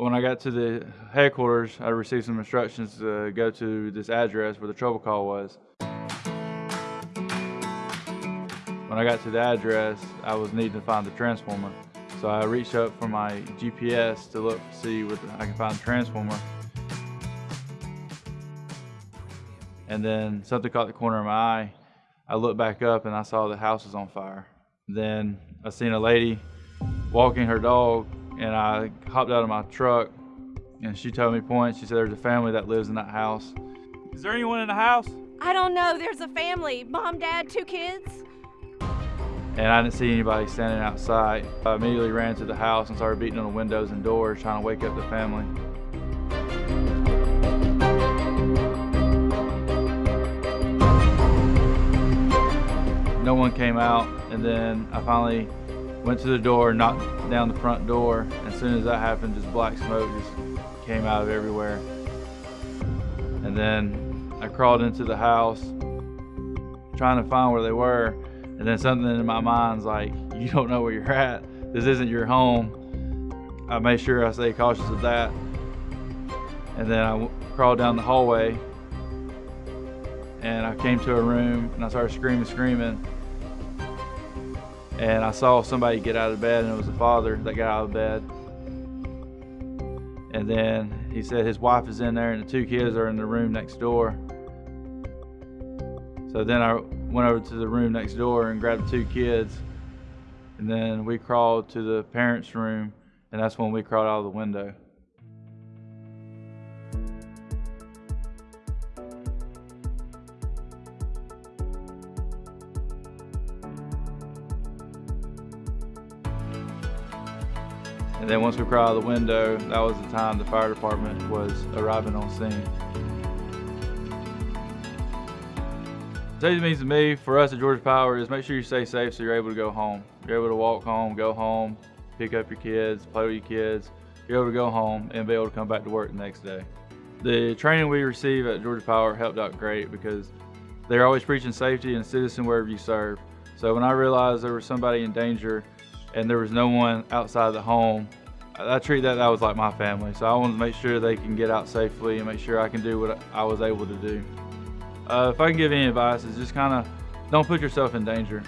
When I got to the headquarters, I received some instructions to go to this address where the trouble call was. When I got to the address, I was needing to find the transformer. So I reached up for my GPS to look to see what I can find the transformer. And then something caught the corner of my eye. I looked back up and I saw the house was on fire. Then I seen a lady walking her dog and I hopped out of my truck and she told me point. She said there's a family that lives in that house. Is there anyone in the house? I don't know. There's a family. Mom, dad, two kids. And I didn't see anybody standing outside. I immediately ran to the house and started beating on the windows and doors trying to wake up the family. No one came out and then I finally went to the door, knocked down the front door. As soon as that happened, just black smoke just came out of everywhere. And then I crawled into the house trying to find where they were. And then something in my mind's like, you don't know where you're at. This isn't your home. I made sure I stay cautious of that. And then I crawled down the hallway and I came to a room and I started screaming, screaming. And I saw somebody get out of bed and it was the father that got out of bed. And then he said his wife is in there and the two kids are in the room next door. So then I went over to the room next door and grabbed two kids. And then we crawled to the parents' room, and that's when we crawled out of the window. And then once we crawled out of the window, that was the time the fire department was arriving on scene. Safety means to me, for us at Georgia Power, is make sure you stay safe so you're able to go home. You're able to walk home, go home, pick up your kids, play with your kids. You're able to go home and be able to come back to work the next day. The training we receive at Georgia Power helped out great because they're always preaching safety and citizen wherever you serve. So when I realized there was somebody in danger and there was no one outside the home, I treat that that was like my family. So I wanted to make sure they can get out safely and make sure I can do what I was able to do. Uh, if I can give any advice, is just kind of don't put yourself in danger.